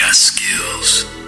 got skills.